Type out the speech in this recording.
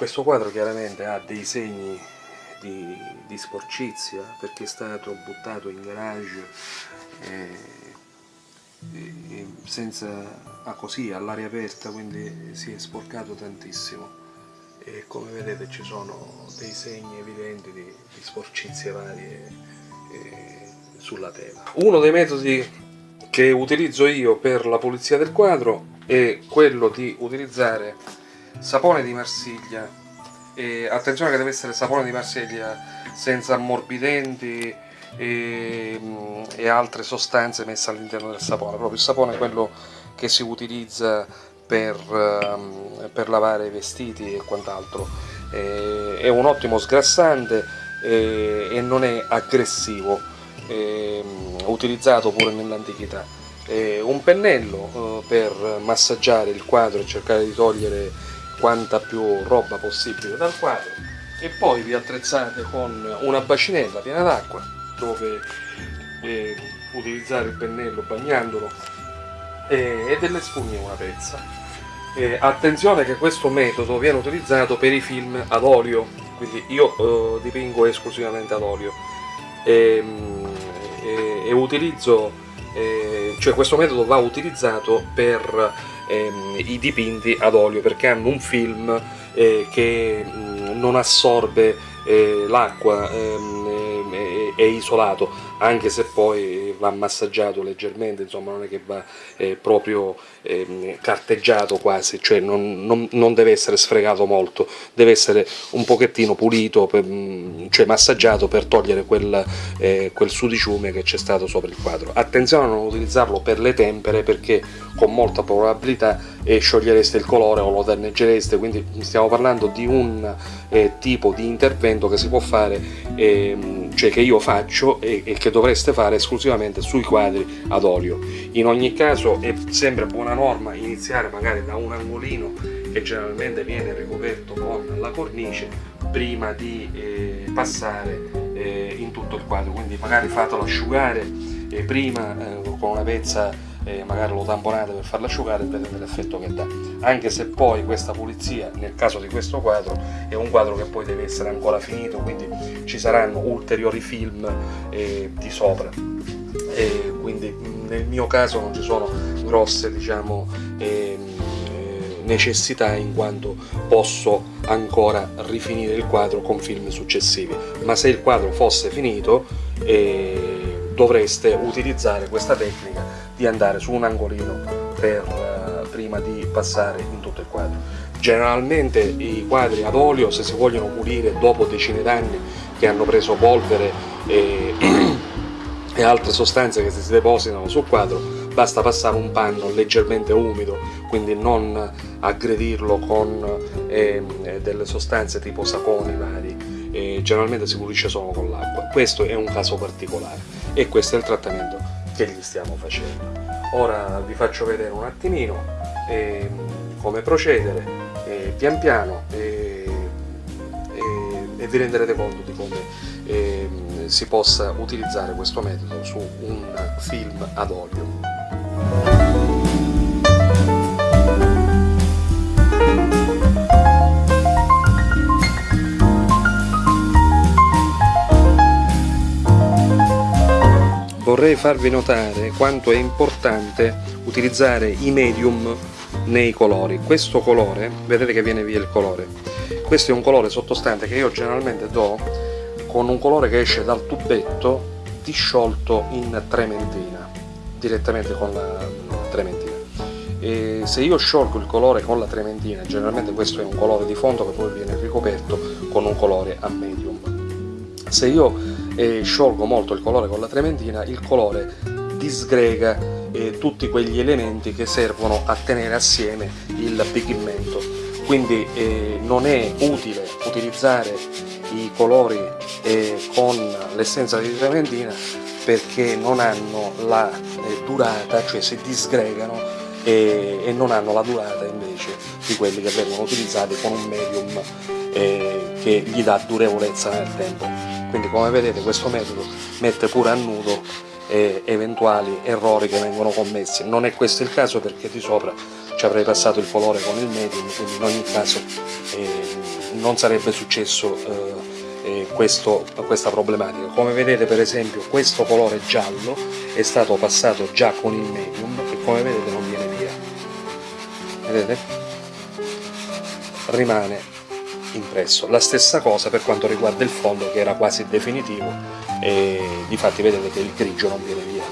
Questo quadro chiaramente ha dei segni di, di sporcizia perché è stato buttato in garage e, e, senza, ah, così all'aria aperta quindi si è sporcato tantissimo e come vedete ci sono dei segni evidenti di, di sporcizie varie eh, sulla tela. Uno dei metodi che utilizzo io per la pulizia del quadro è quello di utilizzare sapone di Marsiglia. E attenzione che deve essere sapone di Marsiglia senza ammorbidenti e, e altre sostanze messe all'interno del sapone. Proprio il sapone è quello che si utilizza per, um, per lavare i vestiti e quant'altro. È un ottimo sgrassante e, non è aggressivo è, utilizzato pure nell'antichità. Un pennello eh, per massaggiare il quadro e cercare di togliere quanta più roba possibile dal quadro. E poi vi attrezzate con una bacinella piena d'acqua dove eh, utilizzare il pennello bagnandolo eh, e delle spugne una pezza. Eh, attenzione che questo metodo viene utilizzato per i film ad olio quindi io eh, dipingo esclusivamente ad olio. E, e, e utilizzo eh, cioè questo metodo va utilizzato per ehm, i dipinti ad olio perché hanno un film eh, che mh, non assorbe eh, l'acqua, ehm, è, isolato anche se poi va massaggiato leggermente, insomma non è che va eh, proprio eh, carteggiato quasi, cioè non, non, non, deve essere sfregato molto, deve essere un pochettino pulito, per, mm, cioè massaggiato per togliere quel, eh, quel sudiciume che c'è stato sopra il quadro. Attenzione a non utilizzarlo per le tempere perché con molta probabilità eh, sciogliereste il colore o lo danneggereste, quindi stiamo parlando di un eh, tipo di intervento che si può fare, ehm, cioè che io faccio e, e che dovreste fare esclusivamente sui quadri ad olio. In ogni caso è sempre buona norma iniziare magari da un angolino che generalmente viene ricoperto con la cornice prima di eh, passare eh, in tutto il quadro, quindi magari fatelo asciugare eh, prima eh, con una pezza eh, magari lo tamponate per farlo asciugare e vedete l'effetto che dà. Anche se poi questa pulizia nel caso di questo quadro è un quadro che poi deve essere ancora finito quindi ci saranno ulteriori film eh, di sopra. E quindi nel mio caso non ci sono grosse diciamo ehm, eh, necessità in quanto posso ancora rifinire il quadro con film successivi. Ma se il quadro fosse finito eh, dovreste utilizzare questa tecnica di andare su un angolino per, uh, prima di passare in tutto il quadro. Generalmente i quadri ad olio, se si vogliono pulire dopo decine d'anni che hanno preso polvere e, e altre sostanze che si depositano sul quadro, basta passare un panno leggermente umido, quindi non aggredirlo con eh, delle sostanze tipo saponi vari, eh, generalmente si pulisce solo con l'acqua. Questo è un caso particolare e questo è il trattamento che gli stiamo facendo. Ora vi faccio vedere un attimino eh, come procedere eh, pian piano eh, e vi renderete conto di come ehm, si possa utilizzare questo metodo su un film ad olio. Vorrei farvi notare quanto è importante utilizzare i medium nei colori. Questo colore, vedete che viene via il colore, questo è un colore sottostante che io generalmente do con un colore che esce dal tubetto disciolto in trementina, direttamente con la trementina. E se io sciolgo il colore con la trementina, generalmente questo è un colore di fondo che poi viene ricoperto con un colore a medium. Se io e sciolgo molto il colore con la trementina, il colore disgrega eh, tutti quegli elementi che servono a tenere assieme il pigmento. Quindi eh, non è utile utilizzare i colori eh, con l'essenza di trementina perché non hanno la eh, durata, cioè si disgregano e, e, non hanno la durata invece di quelli che vengono utilizzati con un medium eh, che gli dà durevolezza nel tempo quindi come vedete questo metodo mette pure a nudo eh, eventuali errori che vengono commessi. Non è questo il caso perché di sopra ci avrei passato il colore con il medium, quindi in ogni caso eh, non sarebbe successo eh, questo, questa problematica. Come vedete per esempio questo colore giallo è stato passato già con il medium e come vedete non viene via. Vedete? Rimane impresso. La stessa cosa per quanto riguarda il fondo che era quasi definitivo e difatti vedete che il grigio non viene via.